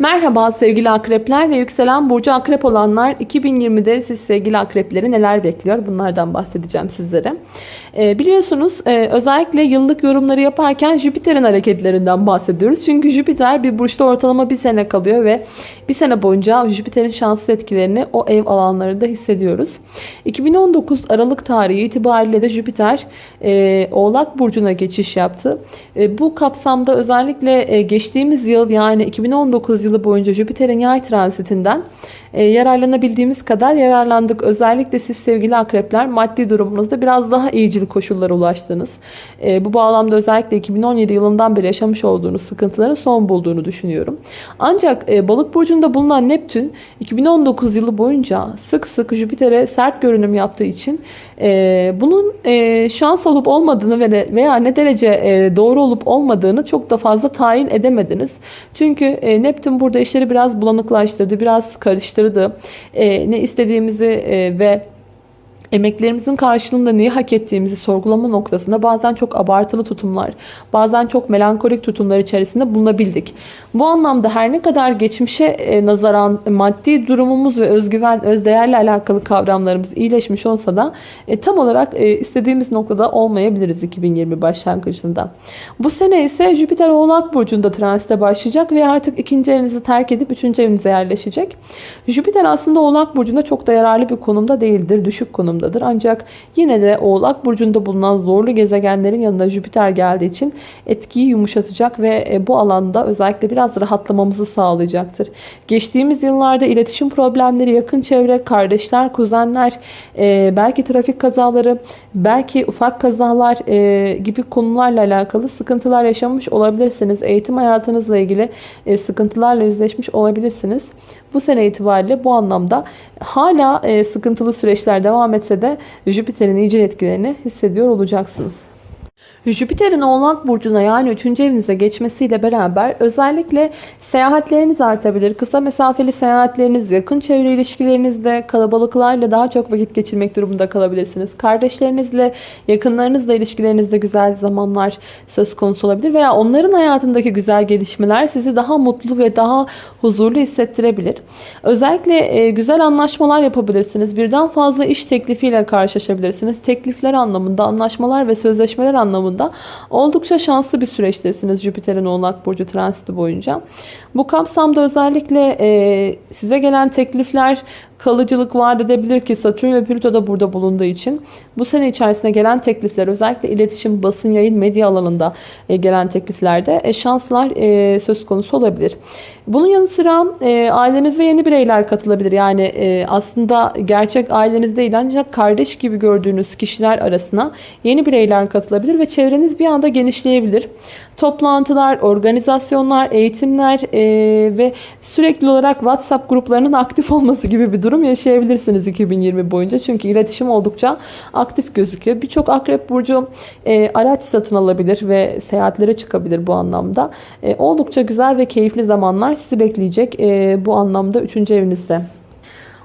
Merhaba sevgili akrepler ve yükselen burcu akrep olanlar 2020'de siz sevgili akrepleri neler bekliyor bunlardan bahsedeceğim sizlere. Ee, biliyorsunuz e, özellikle yıllık yorumları yaparken Jüpiter'in hareketlerinden bahsediyoruz. Çünkü Jüpiter bir burçta ortalama bir sene kalıyor ve bir sene boyunca Jüpiter'in şanslı etkilerini o ev alanlarında hissediyoruz. 2019 Aralık tarihi itibariyle de Jüpiter e, Oğlak Burcu'na geçiş yaptı. E, bu kapsamda özellikle e, geçtiğimiz yıl yani 2019 yılı boyunca Jüpiter'in yay transitinden e, yararlanabildiğimiz kadar yararlandık. Özellikle siz sevgili akrepler maddi durumunuzda biraz daha iyicil koşullara ulaştınız. E, bu bağlamda özellikle 2017 yılından beri yaşamış olduğunuz sıkıntıların son bulduğunu düşünüyorum. Ancak e, balık burcunda bulunan Neptün 2019 yılı boyunca sık sık Jüpiter'e sert görünüm yaptığı için bunun şans olup olmadığını veya ne derece doğru olup olmadığını çok da fazla tayin edemediniz. Çünkü Neptün burada işleri biraz bulanıklaştırdı, biraz karıştırdı. E, ne istediğimizi e, ve emeklerimizin karşılığında neyi hak ettiğimizi sorgulama noktasında bazen çok abartılı tutumlar, bazen çok melankolik tutumlar içerisinde bulunabildik. Bu anlamda her ne kadar geçmişe e, nazaran maddi durumumuz ve özgüven, özdeğerle alakalı kavramlarımız iyileşmiş olsa da e, tam olarak e, istediğimiz noktada olmayabiliriz 2020 başlangıcında. Bu sene ise Jüpiter Oğlak Burcu'nda transite başlayacak ve artık ikinci evinizi terk edip üçüncü evinize yerleşecek. Jüpiter aslında Oğlak Burcu'nda çok da yararlı bir konumda değildir, düşük konumda durumdadır. Ancak yine de Oğlak Burcu'nda bulunan zorlu gezegenlerin yanında Jüpiter geldiği için etkiyi yumuşatacak ve e, bu alanda özellikle biraz rahatlamamızı sağlayacaktır. Geçtiğimiz yıllarda iletişim problemleri, yakın çevre, kardeşler, kuzenler, e, belki trafik kazaları, belki ufak kazalar e, gibi konularla alakalı sıkıntılar yaşamış olabilirsiniz. Eğitim hayatınızla ilgili sıkıntılarla yüzleşmiş olabilirsiniz. Bu sene itibariyle bu anlamda hala sıkıntılı süreçler devam etse de Jüpiter'in iyice etkilerini hissediyor olacaksınız. Jüpiter'in Oğlak Burcu'na yani 3. evinize geçmesiyle beraber özellikle seyahatleriniz artabilir. Kısa mesafeli seyahatleriniz, yakın çevre ilişkilerinizde kalabalıklarla daha çok vakit geçirmek durumunda kalabilirsiniz. Kardeşlerinizle, yakınlarınızla ilişkilerinizde güzel zamanlar söz konusu olabilir. Veya onların hayatındaki güzel gelişmeler sizi daha mutlu ve daha huzurlu hissettirebilir. Özellikle e, güzel anlaşmalar yapabilirsiniz. Birden fazla iş teklifiyle karşılaşabilirsiniz. Teklifler anlamında, anlaşmalar ve sözleşmeler anlamında oldukça şanslı bir süreçtesiniz Jüpiter'in Oğlak Burcu transiti boyunca. Bu kapsamda özellikle size gelen teklifler kalıcılık vaat edebilir ki Satürn ve Plüto da burada bulunduğu için bu sene içerisinde gelen teklifler özellikle iletişim, basın, yayın, medya alanında e, gelen tekliflerde e, şanslar e, söz konusu olabilir. Bunun yanı sıra ailenize yeni bireyler katılabilir. Yani aslında gerçek aileniz değil ancak kardeş gibi gördüğünüz kişiler arasına yeni bireyler katılabilir ve çevreniz bir anda genişleyebilir. Toplantılar, organizasyonlar, eğitimler ve sürekli olarak WhatsApp gruplarının aktif olması gibi bir durum yaşayabilirsiniz 2020 boyunca. Çünkü iletişim oldukça aktif gözüküyor. Birçok akrep burcu e, araç satın alabilir ve seyahatlere çıkabilir bu anlamda. E, oldukça güzel ve keyifli zamanlar sizi bekleyecek e, bu anlamda 3. evinizde.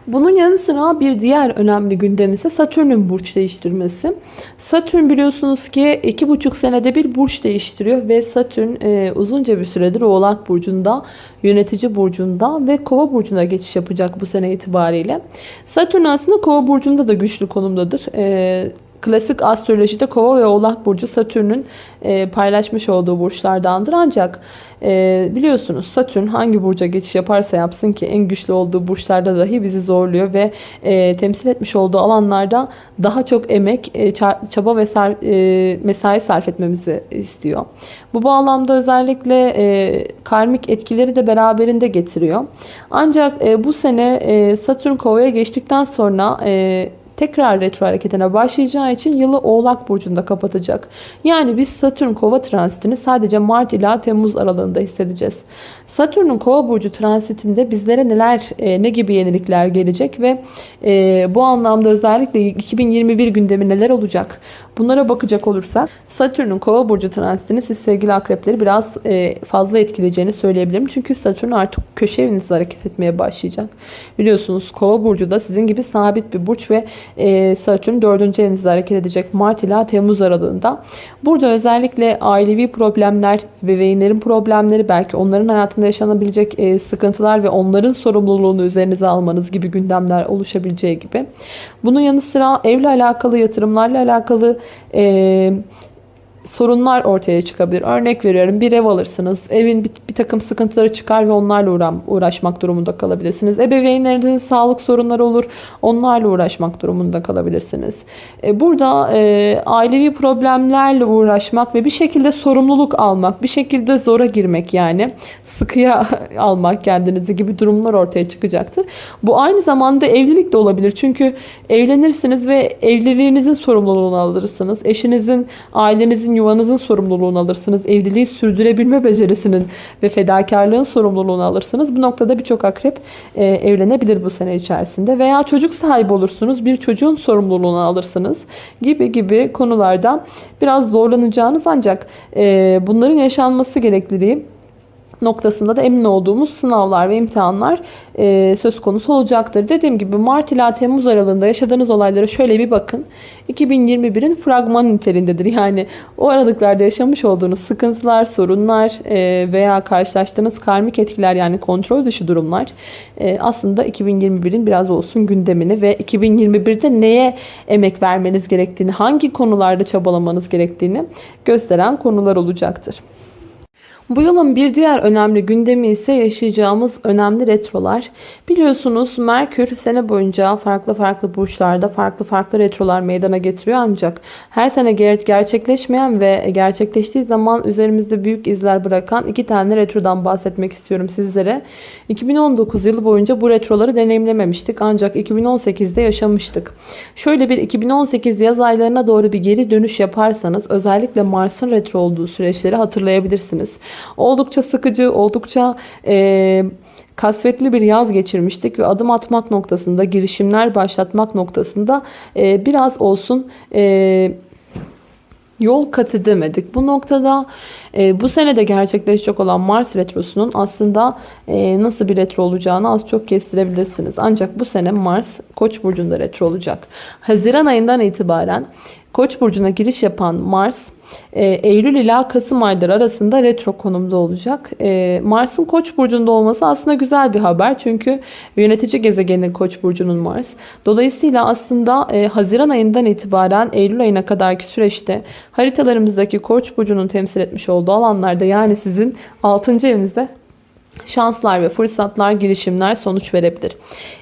Bunun yanı sıra bir diğer önemli gündem ise Satürn'ün burç değiştirmesi. Satürn biliyorsunuz ki 2,5 senede bir burç değiştiriyor ve Satürn e, uzunca bir süredir Oğlak Burcu'nda, yönetici burcunda ve Kova Burcu'na geçiş yapacak bu sene itibariyle. Satürn aslında Kova Burcu'nda da güçlü konumdadır. E, Klasik astrolojide kova ve oğlak burcu Satürn'ün e, paylaşmış olduğu burçlardandır. Ancak e, biliyorsunuz Satürn hangi burca geçiş yaparsa yapsın ki en güçlü olduğu burçlarda dahi bizi zorluyor ve e, temsil etmiş olduğu alanlarda daha çok emek, e, çaba ve sar, e, mesai sarf etmemizi istiyor. Bu bağlamda özellikle e, karmik etkileri de beraberinde getiriyor. Ancak e, bu sene e, Satürn kovaya geçtikten sonra e, tekrar retro hareketine başlayacağı için yılı Oğlak Burcu'nda kapatacak. Yani biz Satürn kova transitini sadece Mart ila Temmuz aralığında hissedeceğiz. Satürn'ün kova burcu transitinde bizlere neler, e, ne gibi yenilikler gelecek ve e, bu anlamda özellikle 2021 gündemi neler olacak? Bunlara bakacak olursak Satürn'ün kova burcu transitini siz sevgili akrepleri biraz e, fazla etkileyeceğini söyleyebilirim. Çünkü Satürn artık köşe evinizde hareket etmeye başlayacak. Biliyorsunuz kova burcu da sizin gibi sabit bir burç ve e, Satürn 4. evinizde hareket edecek Mart ila Temmuz aralığında. Burada özellikle ailevi problemler, bebeğinlerin problemleri belki onların hayatında hayatında yaşanabilecek e, sıkıntılar ve onların sorumluluğunu üzerinize almanız gibi gündemler oluşabileceği gibi. Bunun yanı sıra evle alakalı, yatırımlarla alakalı e, sorunlar ortaya çıkabilir. Örnek veriyorum bir ev alırsınız. Evin bir, bir takım sıkıntıları çıkar ve onlarla uğram, uğraşmak durumunda kalabilirsiniz. Ebeveynlerinizin sağlık sorunları olur. Onlarla uğraşmak durumunda kalabilirsiniz. E, burada e, ailevi problemlerle uğraşmak ve bir şekilde sorumluluk almak, bir şekilde zora girmek yani sıkıya almak kendinizi gibi durumlar ortaya çıkacaktır. Bu aynı zamanda evlilik de olabilir. Çünkü evlenirsiniz ve evliliğinizin sorumluluğunu alırsınız. Eşinizin, ailenizin, yuvanızın sorumluluğunu alırsınız. Evliliği sürdürebilme becerisinin ve fedakarlığın sorumluluğunu alırsınız. Bu noktada birçok akrep e, evlenebilir bu sene içerisinde. Veya çocuk sahibi olursunuz. Bir çocuğun sorumluluğunu alırsınız. Gibi gibi konularda biraz zorlanacağınız ancak e, bunların yaşanması gerekliliği noktasında da emin olduğumuz sınavlar ve imtihanlar e, söz konusu olacaktır. Dediğim gibi Mart ila Temmuz aralığında yaşadığınız olaylara şöyle bir bakın. 2021'in fragman niteliğindedir. Yani o aralıklarda yaşamış olduğunuz sıkıntılar, sorunlar e, veya karşılaştığınız karmik etkiler yani kontrol dışı durumlar e, aslında 2021'in biraz olsun gündemini ve 2021'de neye emek vermeniz gerektiğini, hangi konularda çabalamanız gerektiğini gösteren konular olacaktır. Bu yılın bir diğer önemli gündemi ise yaşayacağımız önemli retrolar. Biliyorsunuz Merkür sene boyunca farklı farklı burçlarda farklı farklı retrolar meydana getiriyor ancak her sene ger- gerçekleşmeyen ve gerçekleştiği zaman üzerimizde büyük izler bırakan iki tane retrodan bahsetmek istiyorum sizlere. 2019 yılı boyunca bu retroları deneyimlememiştik ancak 2018'de yaşamıştık. Şöyle bir 2018 yaz aylarına doğru bir geri dönüş yaparsanız özellikle Mars'ın retro olduğu süreçleri hatırlayabilirsiniz. Oldukça sıkıcı, oldukça e, kasvetli bir yaz geçirmiştik ve adım atmak noktasında, girişimler başlatmak noktasında e, biraz olsun e, yol kat edemedik. Bu noktada e, bu senede gerçekleşecek olan Mars retrosunun aslında e, nasıl bir retro olacağını az çok kestirebilirsiniz. Ancak bu sene Mars Koç burcunda retro olacak. Haziran ayından itibaren Koç burcuna giriş yapan Mars e, Eylül ila Kasım ayları arasında retro konumda olacak. E, Mars'ın Koç burcunda olması aslında güzel bir haber. Çünkü yönetici gezegenin Koç burcunun Mars. Dolayısıyla aslında e, Haziran ayından itibaren Eylül ayına kadarki süreçte haritalarımızdaki Koç burcunun temsil etmiş olduğu alanlarda yani sizin 6. evinizde şanslar ve fırsatlar, girişimler sonuç verebilir.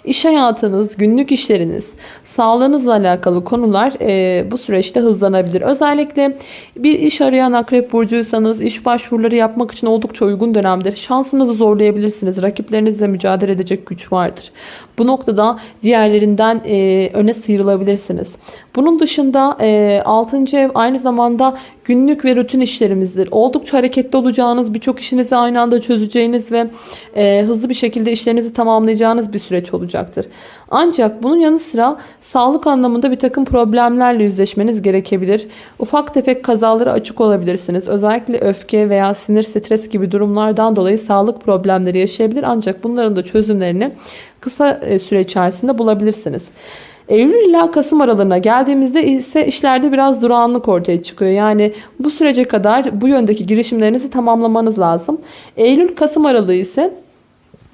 İş hayatınız, günlük işleriniz, sağlığınızla alakalı konular e, bu süreçte hızlanabilir. Özellikle bir iş arayan akrep burcuysanız iş başvuruları yapmak için oldukça uygun dönemdir. Şansınızı zorlayabilirsiniz. Rakiplerinizle mücadele edecek güç vardır. Bu noktada diğerlerinden e, öne sıyrılabilirsiniz. Bunun dışında e, 6. ev aynı zamanda günlük ve rutin işlerimizdir. Oldukça hareketli olacağınız, birçok işinizi aynı anda çözeceğiniz ve e, hızlı bir şekilde işlerinizi tamamlayacağınız bir süreç olacaktır. Ancak bunun yanı sıra sağlık anlamında bir takım problemlerle yüzleşmeniz gerekebilir. Ufak tefek kazalara açık olabilirsiniz. Özellikle öfke veya sinir, stres gibi durumlardan dolayı sağlık problemleri yaşayabilir. Ancak bunların da çözümlerini kısa e, süre içerisinde bulabilirsiniz. Eylül ila Kasım aralığına geldiğimizde ise işlerde biraz durağanlık ortaya çıkıyor. Yani bu sürece kadar bu yöndeki girişimlerinizi tamamlamanız lazım. Eylül-Kasım aralığı ise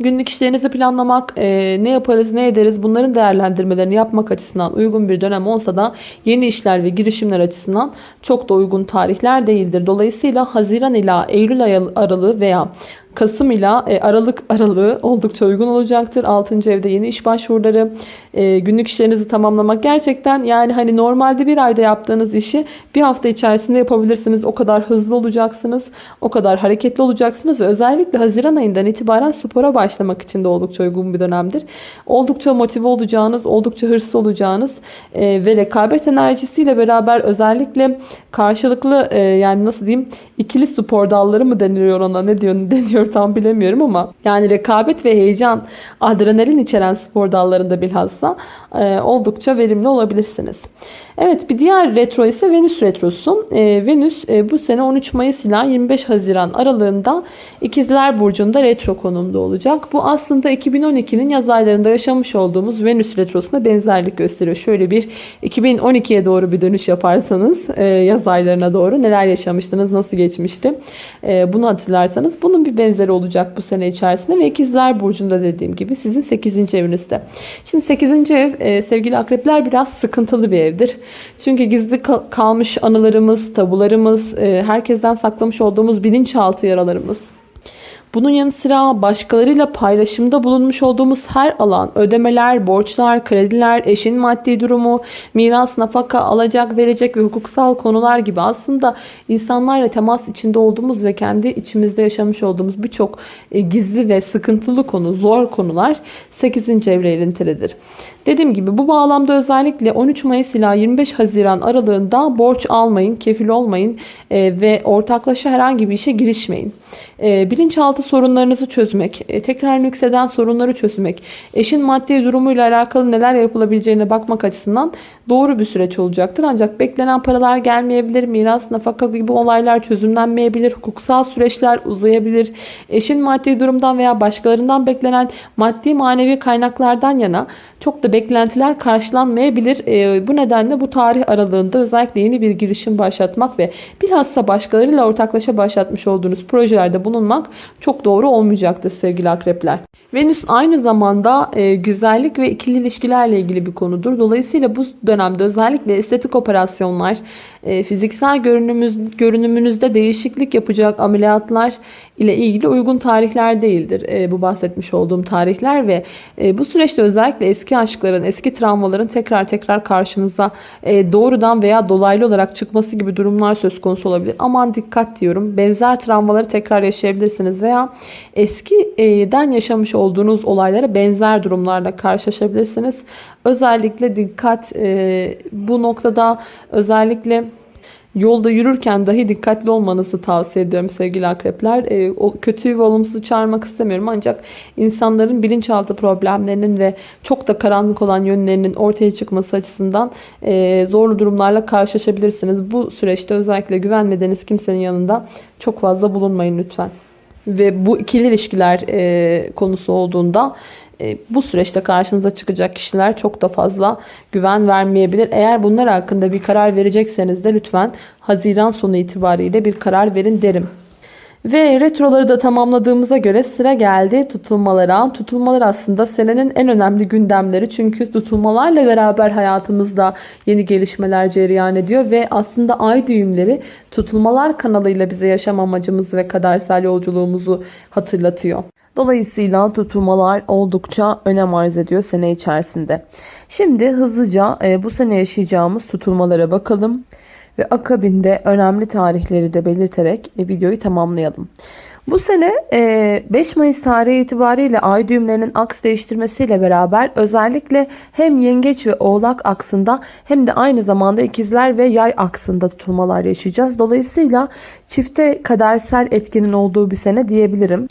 Günlük işlerinizi planlamak, e, ne yaparız, ne ederiz bunların değerlendirmelerini yapmak açısından uygun bir dönem olsa da yeni işler ve girişimler açısından çok da uygun tarihler değildir. Dolayısıyla Haziran ila Eylül aralığı veya Kasım ile Aralık aralığı oldukça uygun olacaktır. 6. evde yeni iş başvuruları, e, günlük işlerinizi tamamlamak gerçekten yani hani normalde bir ayda yaptığınız işi bir hafta içerisinde yapabilirsiniz. O kadar hızlı olacaksınız, o kadar hareketli olacaksınız özellikle Haziran ayından itibaren spora başlamak için de oldukça uygun bir dönemdir. Oldukça motive olacağınız, oldukça hırslı olacağınız e, ve rekabet enerjisiyle beraber özellikle karşılıklı e, yani nasıl diyeyim ikili spor dalları mı deniliyor ona ne diyor ne deniyor tam bilemiyorum ama yani rekabet ve heyecan adrenalin içeren spor dallarında bilhassa e, oldukça verimli olabilirsiniz. Evet bir diğer retro ise Venüs retrosu. E, Venüs e, bu sene 13 Mayıs ile 25 Haziran aralığında İkizler Burcu'nda retro konumda olacak. Bu aslında 2012'nin yaz aylarında yaşamış olduğumuz Venüs retrosuna benzerlik gösteriyor. Şöyle bir 2012'ye doğru bir dönüş yaparsanız e, yaz aylarına doğru neler yaşamıştınız, nasıl geçmişti e, bunu hatırlarsanız bunun bir benzerliği benzeri olacak bu sene içerisinde ve ikizler burcunda dediğim gibi sizin 8. evinizde. Şimdi 8. ev e, sevgili akrepler biraz sıkıntılı bir evdir. Çünkü gizli kalmış anılarımız, tabularımız, e, herkesten saklamış olduğumuz bilinçaltı yaralarımız, bunun yanı sıra başkalarıyla paylaşımda bulunmuş olduğumuz her alan, ödemeler, borçlar, krediler, eşin maddi durumu, miras, nafaka, alacak, verecek ve hukuksal konular gibi aslında insanlarla temas içinde olduğumuz ve kendi içimizde yaşamış olduğumuz birçok e, gizli ve sıkıntılı konu, zor konular 8. evre ilintilidir. Dediğim gibi bu bağlamda özellikle 13 Mayıs ila 25 Haziran aralığında borç almayın, kefil olmayın e, ve ortaklaşa herhangi bir işe girişmeyin. E, bilinçaltı sorunlarınızı çözmek, e, tekrar yükselen sorunları çözmek, eşin maddi durumuyla alakalı neler yapılabileceğine bakmak açısından doğru bir süreç olacaktır. Ancak beklenen paralar gelmeyebilir, miras, nafaka gibi olaylar çözümlenmeyebilir, hukuksal süreçler uzayabilir. Eşin maddi durumdan veya başkalarından beklenen maddi manevi kaynaklardan yana çok da beklentiler karşılanmayabilir. E, bu nedenle bu tarih aralığında özellikle yeni bir girişim başlatmak ve bilhassa başkalarıyla ortaklaşa başlatmış olduğunuz projelerde bulunmak çok doğru olmayacaktır sevgili akrepler. Venüs aynı zamanda e, güzellik ve ikili ilişkilerle ilgili bir konudur. Dolayısıyla bu dönemde özellikle estetik operasyonlar, e, fiziksel görünümüz, görünümünüzde değişiklik yapacak ameliyatlar ile ilgili uygun tarihler değildir. E, bu bahsetmiş olduğum tarihler ve e, bu süreçte özellikle eski aşkların, eski travmaların tekrar tekrar karşınıza e, doğrudan veya dolaylı olarak çıkması gibi durumlar söz konusu olabilir. Aman dikkat diyorum. Benzer travmaları tekrar yaşayabilirsiniz veya eskiden yaşamış olduğunuz olaylara benzer durumlarla karşılaşabilirsiniz. Özellikle dikkat bu noktada özellikle Yolda yürürken dahi dikkatli olmanızı tavsiye ediyorum sevgili akrepler. E, o kötüyü ve olumsuzu çağırmak istemiyorum ancak insanların bilinçaltı problemlerinin ve çok da karanlık olan yönlerinin ortaya çıkması açısından e, zorlu durumlarla karşılaşabilirsiniz. Bu süreçte özellikle güvenmediğiniz kimsenin yanında çok fazla bulunmayın lütfen. Ve bu ikili ilişkiler e, konusu olduğunda bu süreçte karşınıza çıkacak kişiler çok da fazla güven vermeyebilir. Eğer bunlar hakkında bir karar verecekseniz de lütfen Haziran sonu itibariyle bir karar verin derim. Ve retroları da tamamladığımıza göre sıra geldi tutulmalara. Tutulmalar aslında senenin en önemli gündemleri. Çünkü tutulmalarla beraber hayatımızda yeni gelişmeler cereyan ediyor. Ve aslında ay düğümleri tutulmalar kanalıyla bize yaşam amacımız ve kadersel yolculuğumuzu hatırlatıyor. Dolayısıyla tutulmalar oldukça önem arz ediyor sene içerisinde. Şimdi hızlıca e, bu sene yaşayacağımız tutulmalara bakalım ve akabinde önemli tarihleri de belirterek e, videoyu tamamlayalım. Bu sene 5 e, Mayıs tarihi itibariyle ay düğümlerinin aks değiştirmesiyle beraber özellikle hem yengeç ve oğlak aksında hem de aynı zamanda ikizler ve yay aksında tutulmalar yaşayacağız. Dolayısıyla çifte kadersel etkinin olduğu bir sene diyebilirim.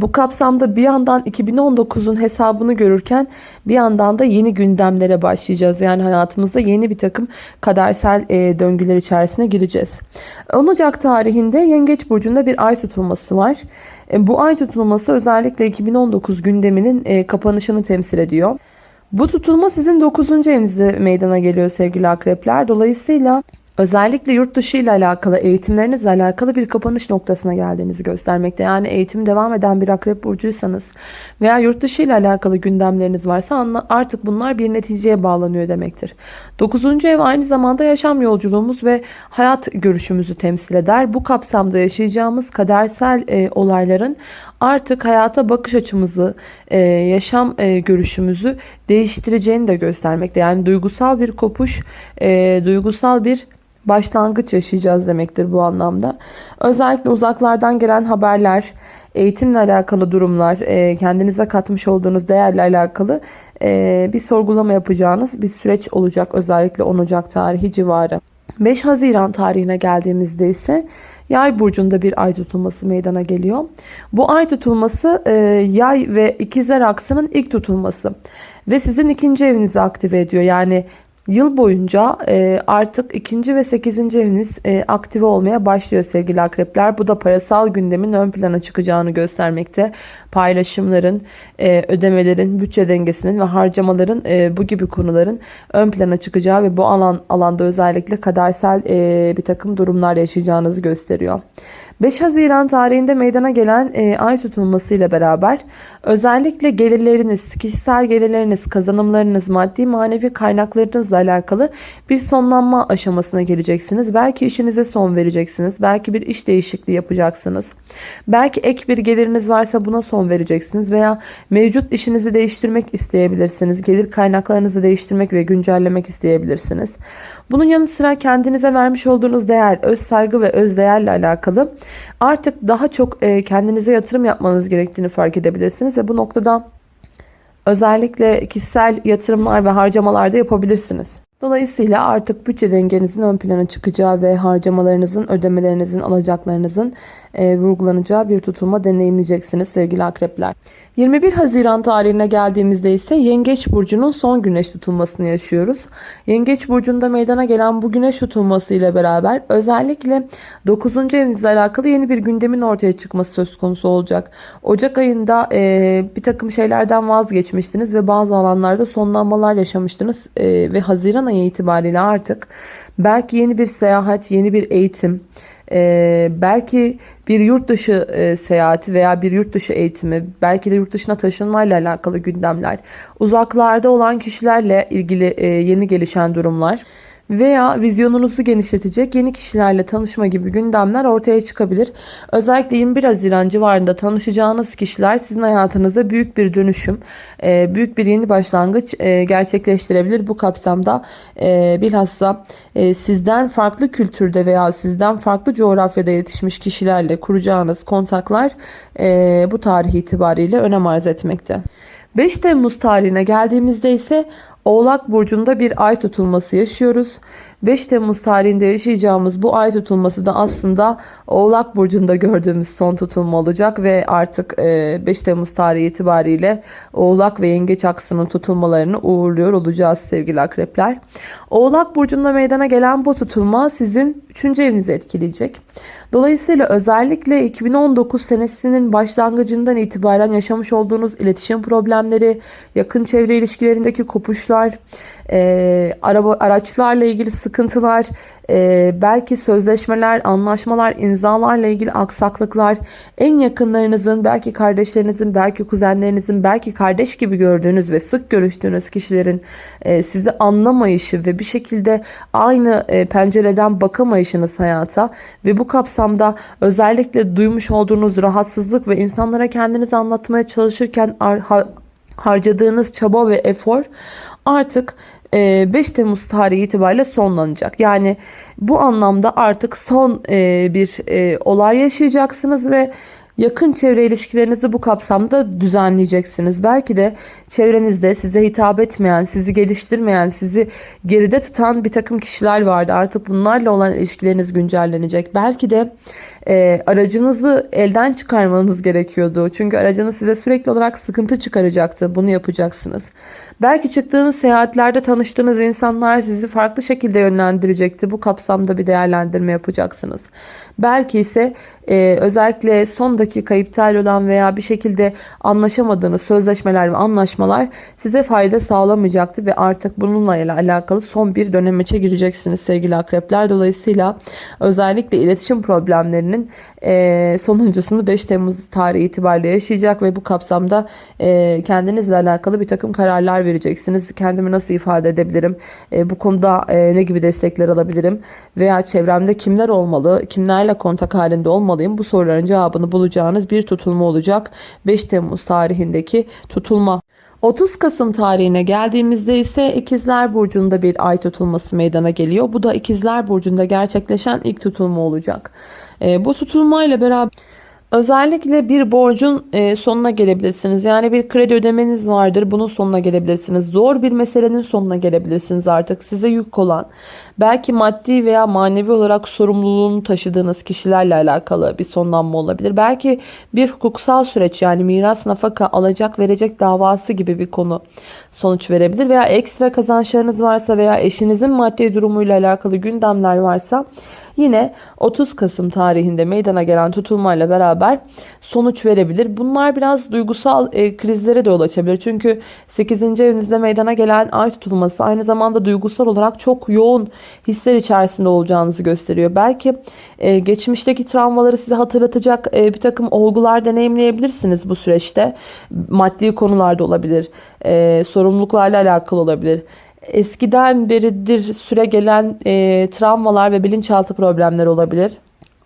Bu kapsamda bir yandan 2019'un hesabını görürken bir yandan da yeni gündemlere başlayacağız. Yani hayatımızda yeni bir takım kadersel e, döngüler içerisine gireceğiz. 10 Ocak tarihinde Yengeç Burcu'nda bir ay tutulması var. E, bu ay tutulması özellikle 2019 gündeminin e, kapanışını temsil ediyor. Bu tutulma sizin 9. evinizde meydana geliyor sevgili akrepler. Dolayısıyla Özellikle yurt dışı ile alakalı, eğitimlerinizle alakalı bir kapanış noktasına geldiğinizi göstermekte. Yani eğitim devam eden bir akrep burcuysanız veya yurt dışı ile alakalı gündemleriniz varsa artık bunlar bir neticeye bağlanıyor demektir. 9. ev aynı zamanda yaşam yolculuğumuz ve hayat görüşümüzü temsil eder. Bu kapsamda yaşayacağımız kadersel e, olayların artık hayata bakış açımızı, e, yaşam e, görüşümüzü değiştireceğini de göstermekte. Yani duygusal bir kopuş, e, duygusal bir başlangıç yaşayacağız demektir bu anlamda. Özellikle uzaklardan gelen haberler, eğitimle alakalı durumlar, e, kendinize katmış olduğunuz değerle alakalı e, bir sorgulama yapacağınız bir süreç olacak. Özellikle 10 Ocak tarihi civarı. 5 Haziran tarihine geldiğimizde ise Yay burcunda bir ay tutulması meydana geliyor. Bu ay tutulması e, yay ve ikizler aksının ilk tutulması. Ve sizin ikinci evinizi aktive ediyor. Yani Yıl boyunca e, artık ikinci ve sekizinci eviniz e, aktive olmaya başlıyor sevgili akrepler. Bu da parasal gündemin ön plana çıkacağını göstermekte. Paylaşımların, e, ödemelerin, bütçe dengesinin ve harcamaların e, bu gibi konuların ön plana çıkacağı ve bu alan alanda özellikle kadersel e, bir takım durumlar yaşayacağınızı gösteriyor. 5 Haziran tarihinde meydana gelen e, ay tutulması ile beraber özellikle gelirleriniz, kişisel gelirleriniz, kazanımlarınız, maddi manevi kaynaklarınızla alakalı bir sonlanma aşamasına geleceksiniz. Belki işinize son vereceksiniz. Belki bir iş değişikliği yapacaksınız. Belki ek bir geliriniz varsa buna son vereceksiniz veya mevcut işinizi değiştirmek isteyebilirsiniz. Gelir kaynaklarınızı değiştirmek ve güncellemek isteyebilirsiniz. Bunun yanı sıra kendinize vermiş olduğunuz değer, öz saygı ve öz değerle alakalı artık daha çok e, kendinize yatırım yapmanız gerektiğini fark edebilirsiniz ve bu noktada özellikle kişisel yatırımlar ve harcamalar da yapabilirsiniz. Dolayısıyla artık bütçe dengenizin ön plana çıkacağı ve harcamalarınızın, ödemelerinizin, alacaklarınızın e, vurgulanacağı bir tutulma deneyimleyeceksiniz sevgili akrepler. 21 Haziran tarihine geldiğimizde ise Yengeç Burcu'nun son güneş tutulmasını yaşıyoruz. Yengeç Burcu'nda meydana gelen bu güneş tutulması ile beraber özellikle 9. evinizle alakalı yeni bir gündemin ortaya çıkması söz konusu olacak. Ocak ayında e, bir takım şeylerden vazgeçmiştiniz ve bazı alanlarda sonlanmalar yaşamıştınız e, ve Haziran ayı itibariyle artık belki yeni bir seyahat, yeni bir eğitim, ee, belki bir yurt dışı e, seyahati veya bir yurt dışı eğitimi, belki de yurt dışına taşınmayla alakalı gündemler, uzaklarda olan kişilerle ilgili e, yeni gelişen durumlar veya vizyonunuzu genişletecek yeni kişilerle tanışma gibi gündemler ortaya çıkabilir. Özellikle 21 Haziran civarında tanışacağınız kişiler sizin hayatınızda büyük bir dönüşüm, e, büyük bir yeni başlangıç e, gerçekleştirebilir. Bu kapsamda e, bilhassa sizden farklı kültürde veya sizden farklı coğrafyada yetişmiş kişilerle kuracağınız kontaklar bu tarih itibariyle önem arz etmekte. 5 Temmuz tarihine geldiğimizde ise Oğlak Burcu'nda bir ay tutulması yaşıyoruz. 5 Temmuz tarihinde yaşayacağımız bu ay tutulması da aslında Oğlak Burcu'nda gördüğümüz son tutulma olacak ve artık 5 e, Temmuz tarihi itibariyle Oğlak ve Yengeç aksının tutulmalarını uğurluyor olacağız sevgili akrepler. Oğlak Burcu'nda meydana gelen bu tutulma sizin 3. evinizi etkileyecek. Dolayısıyla özellikle 2019 senesinin başlangıcından itibaren yaşamış olduğunuz iletişim problemleri, yakın çevre ilişkilerindeki kopuşlar, e, araba araçlarla ilgili sıkıntılar, e, belki sözleşmeler, anlaşmalar, imzalarla ilgili aksaklıklar, en yakınlarınızın, belki kardeşlerinizin, belki kuzenlerinizin, belki kardeş gibi gördüğünüz ve sık görüştüğünüz kişilerin e, sizi anlamayışı ve bir şekilde aynı e, pencereden bakamayışınız hayata ve bu kapsamda özellikle duymuş olduğunuz rahatsızlık ve insanlara kendinizi anlatmaya çalışırken harcadığınız çaba ve efor artık 5 e, Temmuz tarihi itibariyle sonlanacak. Yani bu anlamda artık son e, bir e, olay yaşayacaksınız ve yakın çevre ilişkilerinizi bu kapsamda düzenleyeceksiniz. Belki de çevrenizde size hitap etmeyen, sizi geliştirmeyen, sizi geride tutan bir takım kişiler vardı. Artık bunlarla olan ilişkileriniz güncellenecek. Belki de e, aracınızı elden çıkarmanız gerekiyordu. Çünkü aracınız size sürekli olarak sıkıntı çıkaracaktı. Bunu yapacaksınız. Belki çıktığınız seyahatlerde tanıştığınız insanlar sizi farklı şekilde yönlendirecekti. Bu kapsamda bir değerlendirme yapacaksınız. Belki ise e, özellikle son dakika iptal olan veya bir şekilde anlaşamadığınız sözleşmeler ve anlaşmalar size fayda sağlamayacaktı ve artık bununla alakalı son bir dönemeçe gireceksiniz sevgili akrepler. Dolayısıyla özellikle iletişim problemlerinin e, sonuncusunu 5 Temmuz tarihi itibariyle yaşayacak ve bu kapsamda e, kendinizle alakalı bir takım kararlar vereceksiniz. Kendimi nasıl ifade edebilirim? E, bu konuda e, ne gibi destekler alabilirim? Veya çevremde kimler olmalı? Kimlerle kontak halinde olmalıyım? Bu soruların cevabını bulacağınız bir tutulma olacak. 5 Temmuz tarihindeki tutulma. 30 Kasım tarihine geldiğimizde ise İkizler Burcu'nda bir ay tutulması meydana geliyor. Bu da İkizler Burcu'nda gerçekleşen ilk tutulma olacak. E, bu tutulmayla beraber Özellikle bir borcun e, sonuna gelebilirsiniz. Yani bir kredi ödemeniz vardır. Bunun sonuna gelebilirsiniz. Zor bir meselenin sonuna gelebilirsiniz artık. Size yük olan, belki maddi veya manevi olarak sorumluluğunu taşıdığınız kişilerle alakalı bir sonlanma olabilir. Belki bir hukuksal süreç yani miras nafaka alacak verecek davası gibi bir konu sonuç verebilir. Veya ekstra kazançlarınız varsa veya eşinizin maddi durumuyla alakalı gündemler varsa Yine 30 Kasım tarihinde meydana gelen tutulmayla beraber beraber sonuç verebilir. Bunlar biraz duygusal e, krizlere de yol açabilir. Çünkü 8. evinizde meydana gelen ay tutulması aynı zamanda duygusal olarak çok yoğun hisler içerisinde olacağınızı gösteriyor. Belki e, geçmişteki travmaları size hatırlatacak e, bir takım olgular deneyimleyebilirsiniz bu süreçte. Maddi konularda olabilir, e, sorumluluklarla alakalı olabilir eskiden beridir süre gelen e, travmalar ve bilinçaltı problemleri olabilir.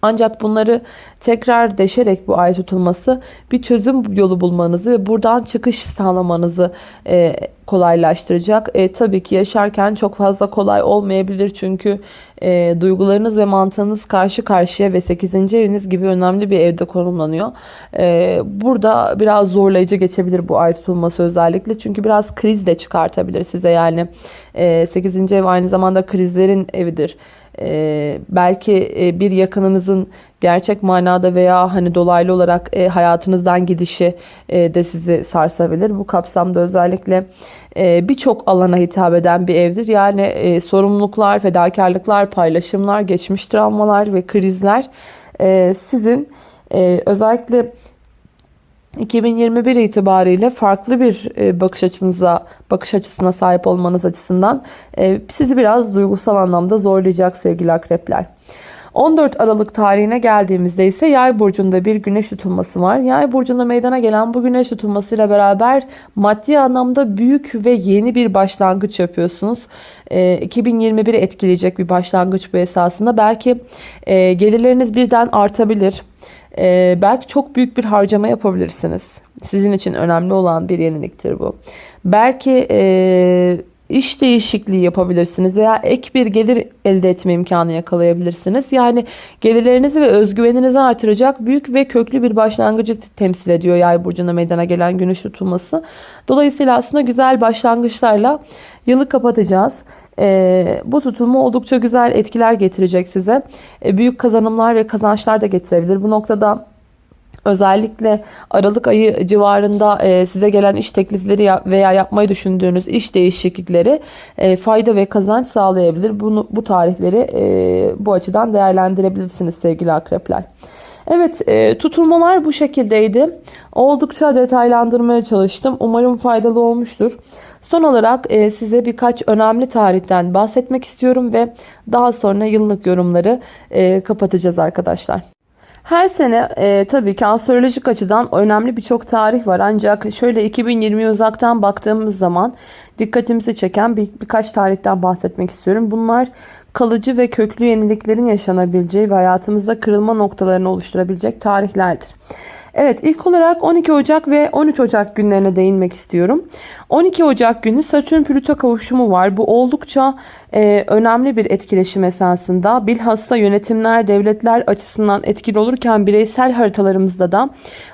Ancak bunları tekrar deşerek bu ay tutulması bir çözüm yolu bulmanızı ve buradan çıkış sağlamanızı e, kolaylaştıracak. E, tabii ki yaşarken çok fazla kolay olmayabilir çünkü e, duygularınız ve mantığınız karşı karşıya ve 8. eviniz gibi önemli bir evde konumlanıyor. E, burada biraz zorlayıcı geçebilir bu ay tutulması özellikle çünkü biraz kriz de çıkartabilir size yani e, 8. ev aynı zamanda krizlerin evidir. Ee, belki e, bir yakınınızın gerçek manada veya hani dolaylı olarak e, hayatınızdan gidişi e, de sizi sarsabilir. Bu kapsamda özellikle e, birçok alana hitap eden bir evdir. Yani e, sorumluluklar, fedakarlıklar, paylaşımlar, geçmiş travmalar ve krizler e, sizin e, özellikle 2021 itibariyle farklı bir e, bakış açınıza, bakış açısına sahip olmanız açısından e, sizi biraz duygusal anlamda zorlayacak sevgili akrepler. 14 Aralık tarihine geldiğimizde ise Yay burcunda bir güneş tutulması var. Yay burcunda meydana gelen bu güneş tutulmasıyla beraber maddi anlamda büyük ve yeni bir başlangıç yapıyorsunuz. 2021'i etkileyecek bir başlangıç bu esasında. Belki gelirleriniz birden artabilir. Ee, belki çok büyük bir harcama yapabilirsiniz. Sizin için önemli olan bir yeniliktir bu. Belki e, iş değişikliği yapabilirsiniz veya ek bir gelir elde etme imkanı yakalayabilirsiniz. Yani gelirlerinizi ve özgüveninizi artıracak büyük ve köklü bir başlangıcı temsil ediyor yay burcuna meydana gelen güneş tutulması. Dolayısıyla aslında güzel başlangıçlarla yılı kapatacağız. E, bu tutulma oldukça güzel etkiler getirecek size. E, büyük kazanımlar ve kazançlar da getirebilir. Bu noktada özellikle Aralık ayı civarında e, size gelen iş teklifleri veya yapmayı düşündüğünüz iş değişiklikleri e, fayda ve kazanç sağlayabilir. Bunu bu tarihleri e, bu açıdan değerlendirebilirsiniz sevgili akrepler. Evet e, tutulmalar bu şekildeydi. Oldukça detaylandırmaya çalıştım. Umarım faydalı olmuştur. Son olarak e, size birkaç önemli tarihten bahsetmek istiyorum ve daha sonra yıllık yorumları e, kapatacağız arkadaşlar. Her sene e, tabii ki astrolojik açıdan önemli birçok tarih var. Ancak şöyle 2020 uzaktan baktığımız zaman dikkatimizi çeken bir, birkaç tarihten bahsetmek istiyorum. Bunlar kalıcı ve köklü yeniliklerin yaşanabileceği ve hayatımızda kırılma noktalarını oluşturabilecek tarihlerdir. Evet ilk olarak 12 Ocak ve 13 Ocak günlerine değinmek istiyorum. 12 Ocak günü Satürn Plüto kavuşumu var. Bu oldukça e, önemli bir etkileşim esasında. Bilhassa yönetimler, devletler açısından etkili olurken bireysel haritalarımızda da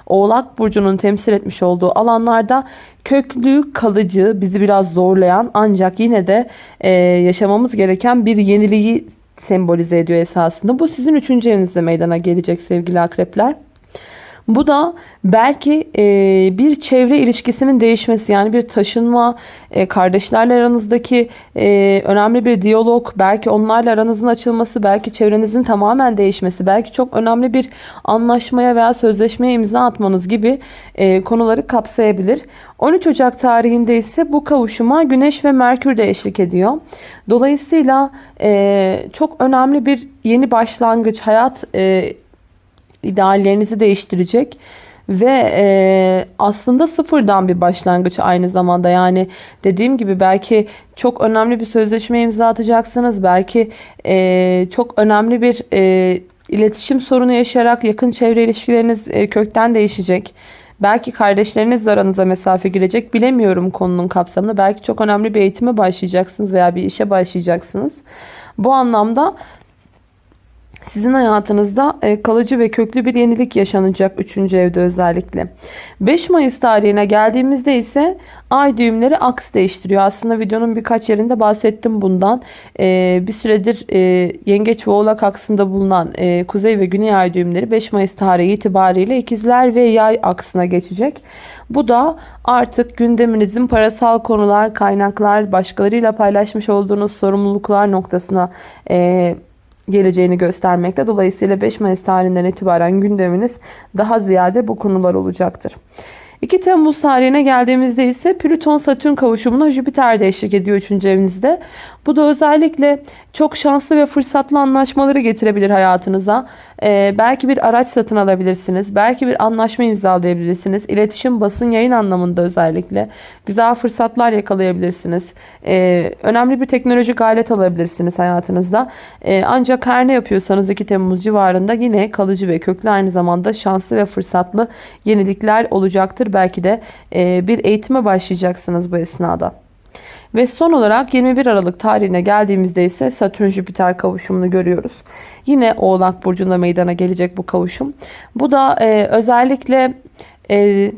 Oğlak Burcu'nun temsil etmiş olduğu alanlarda köklü, kalıcı, bizi biraz zorlayan ancak yine de e, yaşamamız gereken bir yeniliği sembolize ediyor esasında. Bu sizin 3. evinizde meydana gelecek sevgili akrepler. Bu da belki e, bir çevre ilişkisinin değişmesi yani bir taşınma, e, kardeşlerle aranızdaki e, önemli bir diyalog, belki onlarla aranızın açılması, belki çevrenizin tamamen değişmesi, belki çok önemli bir anlaşmaya veya sözleşmeye imza atmanız gibi e, konuları kapsayabilir. 13 Ocak tarihinde ise bu kavuşuma Güneş ve Merkür de eşlik ediyor. Dolayısıyla e, çok önemli bir yeni başlangıç, hayat e, ideallerinizi değiştirecek ve e, aslında sıfırdan bir başlangıç aynı zamanda yani dediğim gibi belki çok önemli bir sözleşme imza atacaksınız belki e, çok önemli bir e, iletişim sorunu yaşayarak yakın çevre ilişkileriniz e, kökten değişecek. Belki kardeşlerinizle aranıza mesafe girecek. Bilemiyorum konunun kapsamını. Belki çok önemli bir eğitime başlayacaksınız veya bir işe başlayacaksınız. Bu anlamda sizin hayatınızda e, kalıcı ve köklü bir yenilik yaşanacak 3. evde özellikle. 5 Mayıs tarihine geldiğimizde ise ay düğümleri aks değiştiriyor. Aslında videonun birkaç yerinde bahsettim bundan. E, bir süredir e, yengeç ve oğlak aksında bulunan kuzey ve güney ay düğümleri 5 Mayıs tarihi itibariyle ikizler ve yay aksına geçecek. Bu da artık gündeminizin parasal konular, kaynaklar, başkalarıyla paylaşmış olduğunuz sorumluluklar noktasına geleceğini göstermekte. Dolayısıyla 5 Mayıs tarihinden itibaren gündeminiz daha ziyade bu konular olacaktır. 2 Temmuz tarihine geldiğimizde ise Plüton-Satürn kavuşumuna Jüpiter de eşlik ediyor 3. evinizde. Bu da özellikle çok şanslı ve fırsatlı anlaşmaları getirebilir hayatınıza. Ee, belki bir araç satın alabilirsiniz. Belki bir anlaşma imzalayabilirsiniz. İletişim, basın, yayın anlamında özellikle güzel fırsatlar yakalayabilirsiniz. Ee, önemli bir teknolojik alet alabilirsiniz hayatınızda. Ee, ancak her ne yapıyorsanız 2 Temmuz civarında yine kalıcı ve köklü aynı zamanda şanslı ve fırsatlı yenilikler olacaktır. Belki de e, bir eğitime başlayacaksınız bu esnada. Ve son olarak 21 Aralık tarihine geldiğimizde ise Satürn Jüpiter kavuşumunu görüyoruz. Yine Oğlak Burcu'nda meydana gelecek bu kavuşum. Bu da e, özellikle e,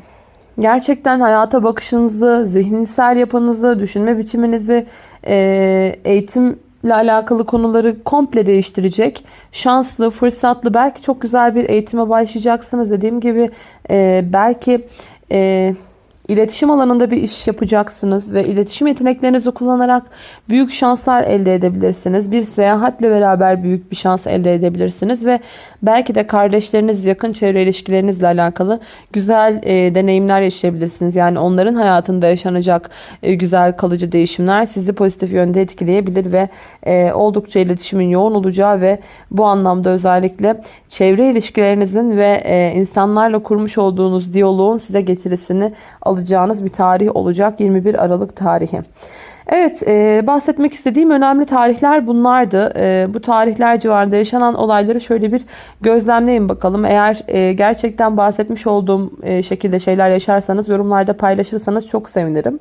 gerçekten hayata bakışınızı, zihinsel yapınızı, düşünme biçiminizi, e, eğitimle alakalı konuları komple değiştirecek. Şanslı, fırsatlı, belki çok güzel bir eğitime başlayacaksınız. Dediğim gibi e, belki... E, İletişim alanında bir iş yapacaksınız ve iletişim yeteneklerinizi kullanarak büyük şanslar elde edebilirsiniz. Bir seyahatle beraber büyük bir şans elde edebilirsiniz ve belki de kardeşleriniz, yakın çevre ilişkilerinizle alakalı güzel e, deneyimler yaşayabilirsiniz. Yani onların hayatında yaşanacak e, güzel kalıcı değişimler sizi pozitif yönde etkileyebilir ve e, oldukça iletişimin yoğun olacağı ve bu anlamda özellikle çevre ilişkilerinizin ve e, insanlarla kurmuş olduğunuz diyaloğun size getirisini alacağınız bir tarih olacak 21 Aralık tarihi. Evet e, bahsetmek istediğim önemli tarihler bunlardı. E, bu tarihler civarında yaşanan olayları şöyle bir gözlemleyin bakalım. Eğer e, gerçekten bahsetmiş olduğum e, şekilde şeyler yaşarsanız yorumlarda paylaşırsanız çok sevinirim.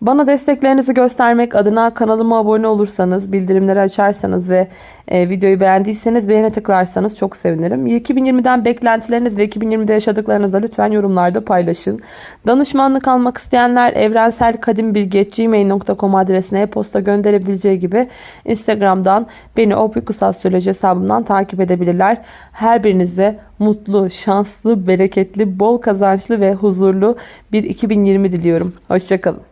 Bana desteklerinizi göstermek adına kanalıma abone olursanız, bildirimleri açarsanız ve e, videoyu beğendiyseniz beğene tıklarsanız çok sevinirim. 2020'den beklentileriniz ve 2020'de yaşadıklarınızı lütfen yorumlarda paylaşın. Danışmanlık almak isteyenler evrenselkadimbilgi.gmail.com adresine e-posta gönderebileceği gibi Instagram'dan beni Opikus Astroloji hesabımdan takip edebilirler. Her birinize mutlu, şanslı, bereketli, bol kazançlı ve huzurlu bir 2020 diliyorum. Hoşçakalın.